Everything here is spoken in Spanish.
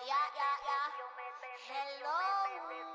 Ya, ya, ya. Hello.